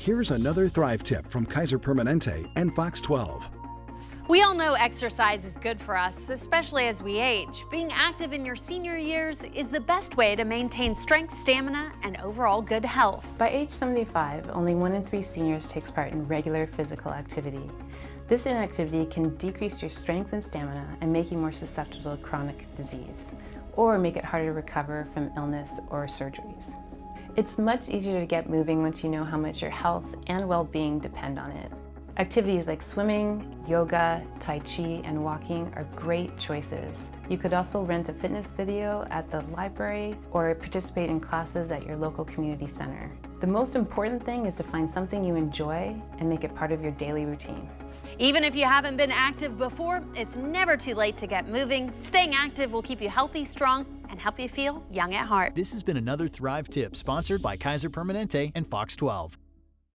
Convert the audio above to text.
Here's another Thrive tip from Kaiser Permanente and Fox 12. We all know exercise is good for us, especially as we age. Being active in your senior years is the best way to maintain strength, stamina, and overall good health. By age 75, only one in three seniors takes part in regular physical activity. This inactivity can decrease your strength and stamina and make you more susceptible to chronic disease, or make it harder to recover from illness or surgeries. It's much easier to get moving once you know how much your health and well-being depend on it. Activities like swimming, yoga, tai chi, and walking are great choices. You could also rent a fitness video at the library or participate in classes at your local community center. The most important thing is to find something you enjoy and make it part of your daily routine. Even if you haven't been active before, it's never too late to get moving. Staying active will keep you healthy, strong, and help you feel young at heart. This has been another Thrive tip sponsored by Kaiser Permanente and Fox 12.